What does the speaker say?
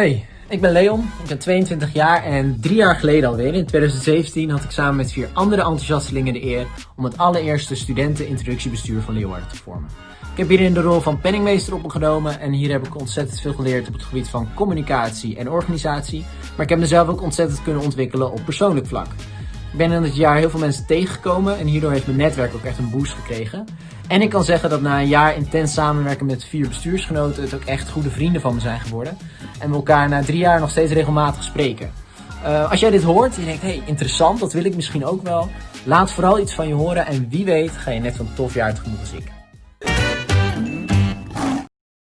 Hey, ik ben Leon, ik ben 22 jaar en drie jaar geleden alweer, in 2017, had ik samen met vier andere enthousiastelingen de eer om het allereerste studentenintroductiebestuur van Leeuwarden te vormen. Ik heb hierin de rol van penningmeester op me genomen en hier heb ik ontzettend veel geleerd op het gebied van communicatie en organisatie, maar ik heb mezelf ook ontzettend kunnen ontwikkelen op persoonlijk vlak. Ik ben in het jaar heel veel mensen tegengekomen en hierdoor heeft mijn netwerk ook echt een boost gekregen. En ik kan zeggen dat na een jaar intens samenwerken met vier bestuursgenoten het ook echt goede vrienden van me zijn geworden. En we elkaar na drie jaar nog steeds regelmatig spreken. Uh, als jij dit hoort en je denkt, hey, interessant, dat wil ik misschien ook wel. Laat vooral iets van je horen en wie weet ga je net zo'n tof jaar tegemoet als ik.